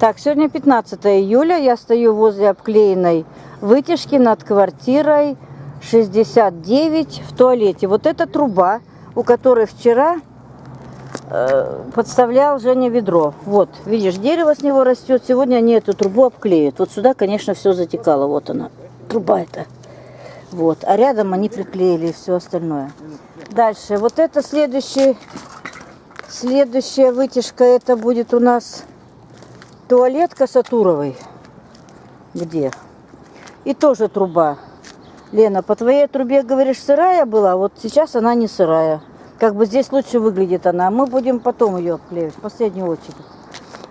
Так, сегодня 15 июля. Я стою возле обклеенной вытяжки над квартирой 69 в туалете. Вот эта труба, у которой вчера э, подставлял Женя ведро. Вот, видишь, дерево с него растет. Сегодня они эту трубу обклеят. Вот сюда, конечно, все затекало. Вот она, труба эта. Вот, а рядом они приклеили все остальное. Дальше, вот это следующий, следующая вытяжка, это будет у нас туалет Касатуровой. Где? И тоже труба. Лена, по твоей трубе, говоришь, сырая была, вот сейчас она не сырая. Как бы здесь лучше выглядит она. Мы будем потом ее обклеивать, в последнюю очередь.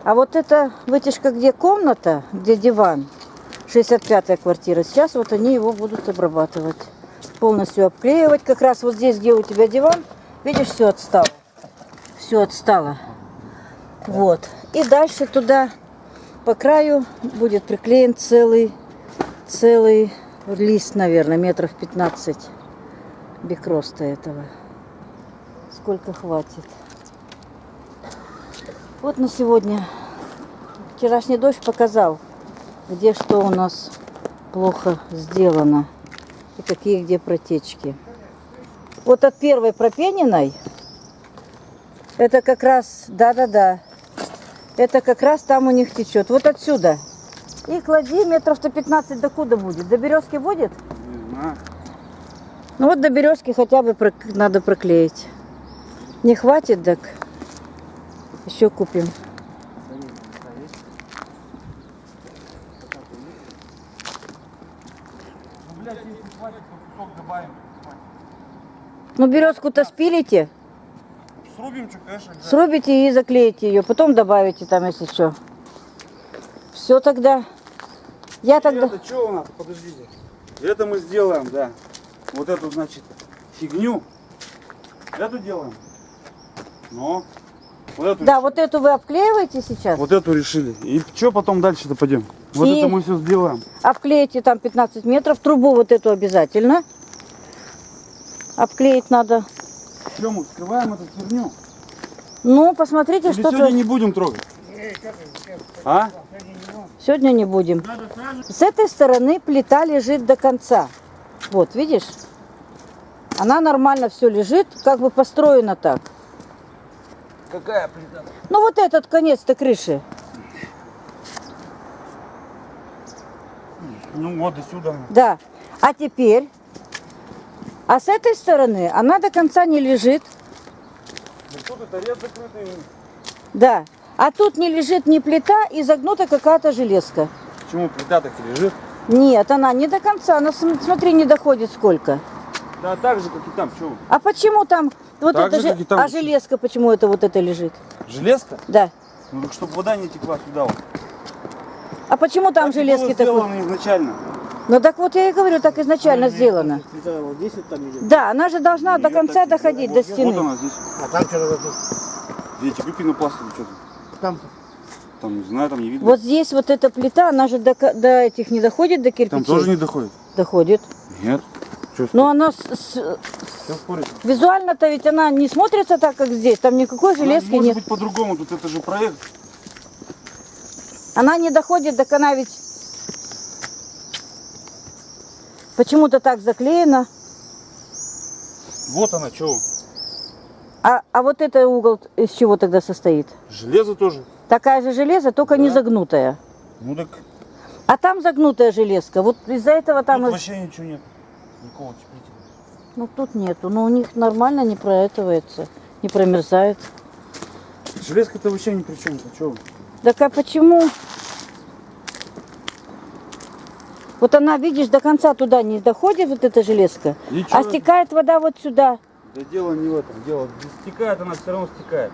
А вот эта вытяжка, где комната, где диван, 65-я квартира, сейчас вот они его будут обрабатывать. Полностью обклеивать. Как раз вот здесь, где у тебя диван, видишь, все отстало. Все отстало. Вот. И дальше туда по краю будет приклеен целый, целый лист, наверное, метров 15 бикроста этого. Сколько хватит. Вот на сегодня. Вчерашний дождь показал, где что у нас плохо сделано и какие где протечки. Вот от первой пропениной, это как раз, да-да-да, это как раз там у них течет. Вот отсюда. И клади метров-то 15 до куда будет? До березки будет? Не знаю. Ну вот до березки хотя бы надо проклеить. Не хватит, так еще купим. Ну. Ну березку-то спилите, Срубим, что, конечно, срубите и заклеите ее. Потом добавите там, если что. Все тогда. Я тогда... Это что у нас? Подождите. Это мы сделаем, да. Вот эту, значит, фигню. Эту делаем. Но. Вот эту, Да, вот эту вы обклеиваете сейчас? вот эту решили. И что потом дальше-то пойдем? Вот И- это мы все сделаем. Обклеите там 15 метров. Трубу вот эту обязательно. Обклеить надо. Что мы скрываем эту херню? Ну, посмотрите, Или что сегодня то не будем трогать? А? Сегодня не будем. С этой стороны плита лежит до конца. Вот, видишь? Она нормально все лежит, как бы построена так. Какая плита? Ну вот этот конец-то крыши. Ну вот и сюда. Да. А теперь, а с этой стороны она до конца не лежит. Ну тут это ряд закрытый. Да. А тут не лежит ни плита и загнута какая-то железка. Почему плита так и лежит? Нет, она не до конца. Она, см- смотри, не доходит сколько. Да так же, как и там. Что? А почему там вот Так это же, же, там. а железка почему это вот это лежит? Железка? Да. Ну чтобы вода не текла сюда. Вот. А почему там Так железки такой? изначально. Ну так вот я и говорю, так изначально сделано. Плита вот здесь вот там идет. Да, она же должна до конца доходить до Вот стены. она здесь. А там что-то тут. Эти пенопластовые что-то. Там Там не знаю, там не видно. Вот здесь вот эта плита, она же до, до этих не доходит, до кирпичей? Там тоже не доходит. доходит. Нет. Но она с- с- визуально-то ведь она не смотрится так, как здесь. Там никакой железки может нет. быть по-другому. Тут это же проект. Она не доходит до она ведь почему-то так заклеена. Вот она, что? А, а вот это угол из чего тогда состоит? Железо тоже. Такая же железо, только не Да. загнутая. Ну так А там загнутая железка. Вот из-за этого там... тут вообще ничего нет. Никакого теплителя. Ну тут нету. Но у них нормально не проэтывается, не промерзает. Железка-то вообще ни при чем. Что? Так а почему? Вот она, видишь, до конца туда не доходит, вот эта железка, И а стекает вода вот сюда. Да дело не в этом. Дело стекает, она все равно стекает.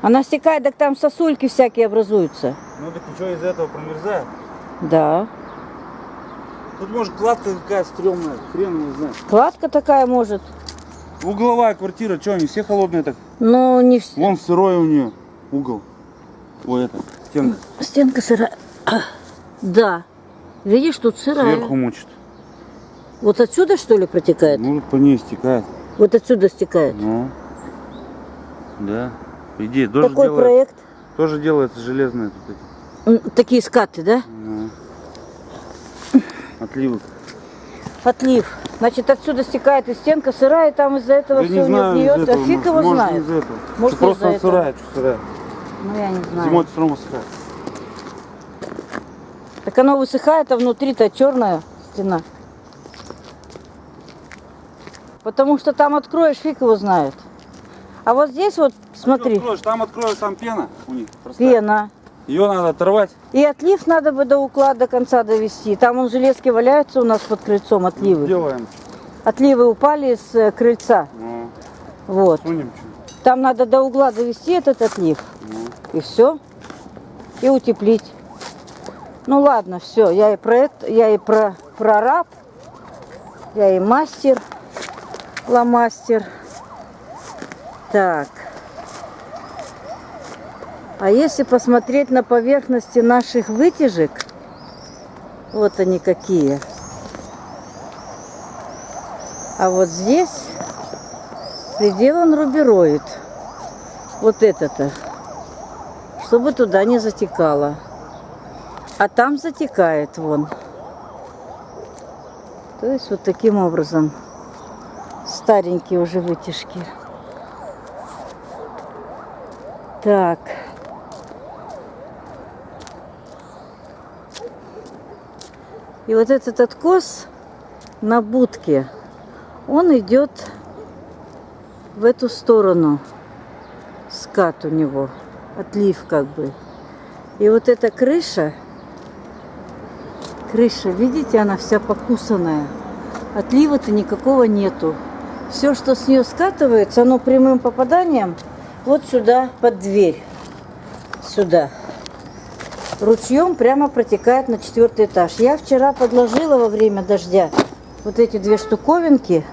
Она стекает, так там сосульки всякие образуются. Ну так ничего из-за этого промерзает. Да. Тут может кладка какая стрёмная, хрен его знает. Кладка такая может. Угловая квартира, что они все холодные так? Но не вс- Вон сырой у нее угол. Ой, это, стенка Стенка сырая. Да. Видишь, тут сырая. сверху мучит. Вот отсюда, что ли, протекает? Ну, по ней стекает. Вот отсюда стекает. Ну, да. Идее, тоже, Такой делает- проект. тоже делается железная тут Такие скаты, да? Да. Отливы. Отлив. Значит, отсюда стекает и стенка сырая, и там из-за этого Я все не знаю, гниет. Да этого, фиг его может, знает. Может, просто сырая, что сырая. Ну, я не знаю. Зимой все равно сырая. Так оно высыхает, а внутри-то черная стена. Потому что там откроешь, фиг его знает. А вот здесь вот, смотри, Откроешь, там откроешь, там пена у них. простая. пена. Ее надо оторвать. И отлив надо бы до уклада до конца довести. Там он железки валяются у нас под крыльцом, отливы. Делаем. Отливы упали с э, крыльца. Ну, Вот. сунем. Там надо до угла довести этот отлив. Ну. И все. И утеплить. Ну ладно, все. Я и проект, я и про прораб, я и мастер, ломастер. Так. А если посмотреть на поверхности наших вытяжек, вот они какие. А вот здесь приделан рубероид. Вот это-то. Чтобы туда не затекало. А там затекает вон. То есть вот таким образом. Старенькие уже вытяжки. Так. И вот этот откос на будке, он идет в эту сторону. Скат у него, отлив как бы. И вот эта крыша, крыша, видите, она вся покусанная. Отлива-то никакого нету. Все, что с нее скатывается, оно прямым попаданием вот сюда, под дверь. Сюда. Ручьем прямо протекает на четвертый этаж. Я вчера подложила во время дождя вот эти две штуковинки.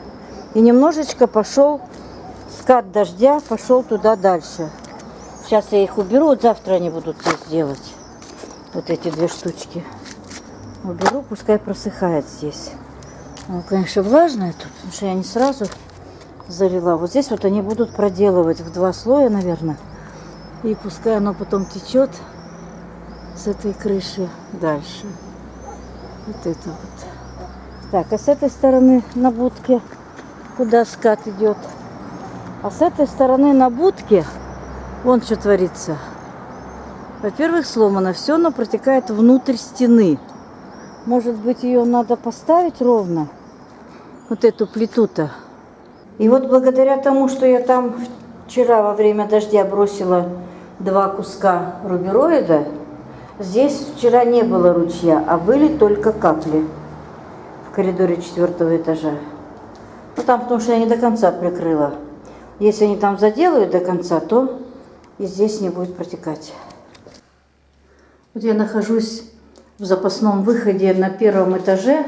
И немножечко пошел скат дождя, пошел туда дальше. Сейчас я их уберу, вот завтра они будут здесь делать. Вот эти две штучки. Уберу, пускай просыхает здесь. Ну, конечно, влажное тут, потому что я не сразу залила. Вот здесь вот они будут проделывать в два слоя, наверное. И пускай оно потом течет с этой крыши дальше. Вот это вот. Так, а с этой стороны на будке куда скат идет? А с этой стороны на будке вон что творится. Во-первых, сломано все, но протекает внутрь стены. Может быть, ее надо поставить ровно? Вот эту плиту-то. И вот благодаря тому, что я там вчера во время дождя бросила два куска рубероида, здесь вчера не было ручья, а были только капли в коридоре четвертого этажа. Ну там, потому что я не до конца прикрыла. Если они там заделают до конца, то и здесь не будет протекать. Вот я нахожусь в запасном выходе на первом этаже.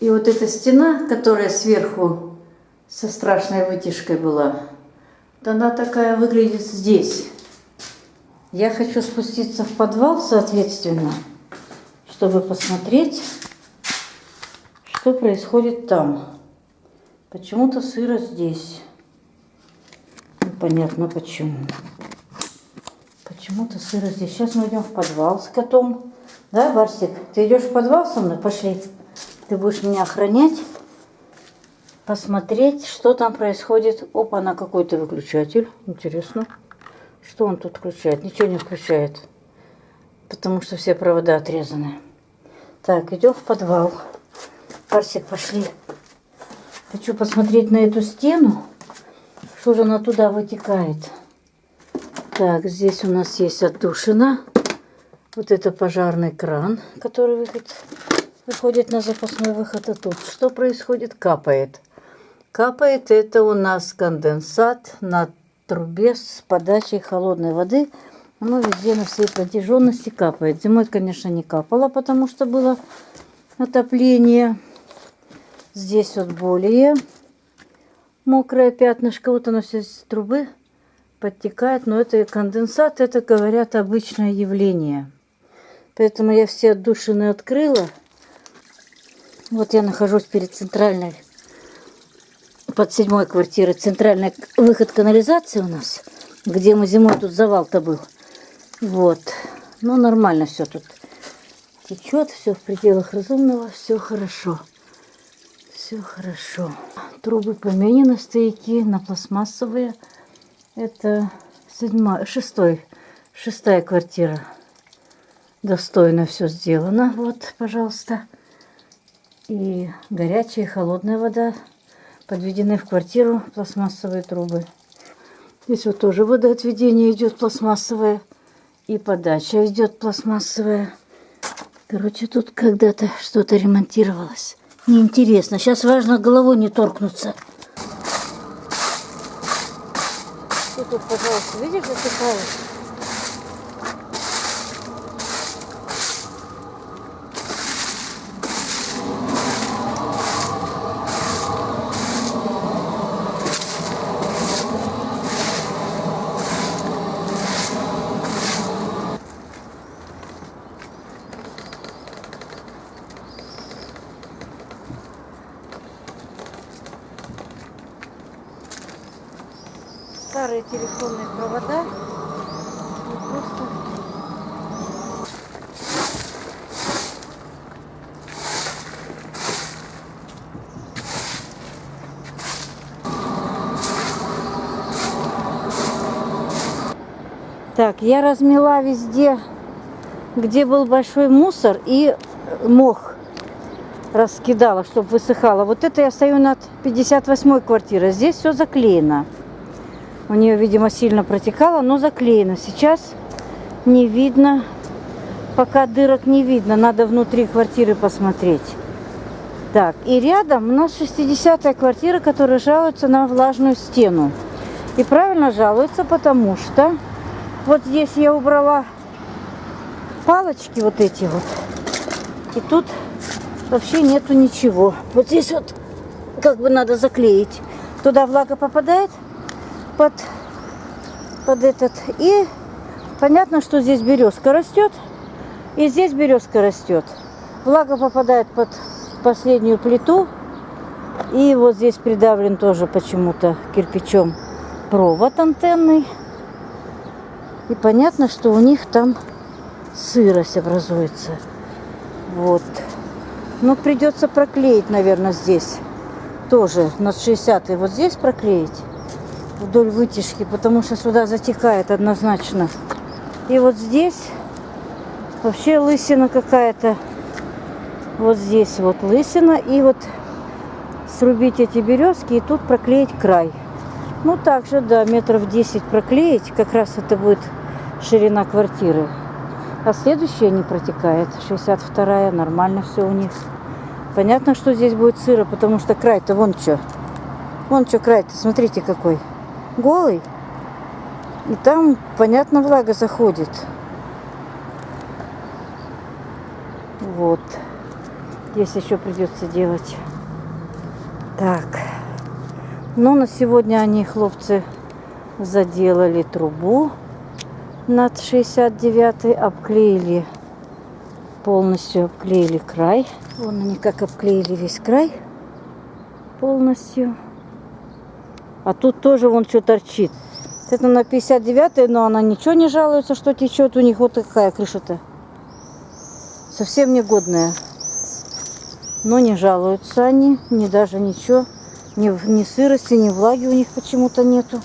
И вот эта стена, которая сверху со страшной вытяжкой была, вот она такая выглядит здесь. Я хочу спуститься в подвал, соответственно, чтобы посмотреть, что происходит там. Почему-то сыро здесь. Непонятно почему. Почему-то сыро здесь. Сейчас мы идем в подвал с котом. Да, Барсик? Ты идешь в подвал со мной? Пошли. Ты будешь меня охранять, посмотреть, что там происходит. Опа, на какой-то выключатель. Интересно. Что он тут включает? Ничего не включает. Потому что все провода отрезаны. Так, идем в подвал. Барсик, пошли. Хочу посмотреть на эту стену. Что же она туда вытекает? Так, здесь у нас есть отдушина. Вот это пожарный кран, который выходит, выходит на запасной выход. А тут что происходит? Капает. Капает это у нас конденсат на трубе с подачей холодной воды. Оно везде на всей протяженности капает. Зимой, конечно, не капало, потому что было отопление. Здесь вот более мокрое пятнышко. Вот оно все с трубы подтекает. Но это конденсат, это, говорят, обычное явление. Поэтому я все отдушины открыла. Вот я нахожусь перед центральной, под седьмой квартирой, центральный выход канализации у нас, где мы зимой тут завал-то был. Вот. Ну, нормально все тут течет, все в пределах разумного, все хорошо. Все хорошо. Трубы поменены, стояки на пластмассовые. Это седьмая, шестой, шестая квартира. Достойно все сделано. Вот, пожалуйста. И горячая, и холодная вода подведены в квартиру пластмассовые трубы. Здесь вот тоже водоотведение идет пластмассовое. И подача идет пластмассовая. Короче, тут когда-то что-то ремонтировалось. Неинтересно. Сейчас важно головой не торкнуться. Ты тут, пожалуйста, видишь, засыпалось? старые телефонные провода. И просто... Так, я размела везде, где был большой мусор и мох раскидала, чтобы высыхало. Вот это я стою над 58 квартирой. Здесь все заклеено. У нее, видимо, сильно протекало, но заклеено. Сейчас не видно, пока дырок не видно. Надо внутри квартиры посмотреть. Так, и рядом у нас 60-я квартира, которая жалуется на влажную стену. И правильно жалуется, потому что вот здесь я убрала палочки вот эти вот. И тут вообще нету ничего. Вот здесь вот как бы надо заклеить. Туда влага попадает, под, под этот. И понятно, что здесь березка растет. И здесь березка растет. Влага попадает под последнюю плиту. И вот здесь придавлен тоже почему-то кирпичом провод антенный. И понятно, что у них там сырость образуется. Вот. Но придется проклеить, наверное, здесь. Тоже на 60 вот здесь проклеить вдоль вытяжки, потому что сюда затекает однозначно. И вот здесь вообще лысина какая-то. Вот здесь вот лысина. И вот срубить эти березки и тут проклеить край. Ну, также, да, метров 10 проклеить. Как раз это будет ширина квартиры. А следующая не протекает. 62-я, нормально все у них. Понятно, что здесь будет сыро, потому что край-то вон что. Вон что край-то, смотрите какой голый. И там, понятно, влага заходит. Вот. Здесь еще придется делать. Так. Ну, на сегодня они, хлопцы, заделали трубу над 69 обклеили полностью обклеили край вон они как обклеили весь край полностью а тут тоже вон что торчит. Это на 59 но она ничего не жалуется, что течет у них. Вот такая крыша-то. Совсем негодная. Но не жалуются они, ни даже ничего. Ни, ни сырости, ни влаги у них почему-то нету.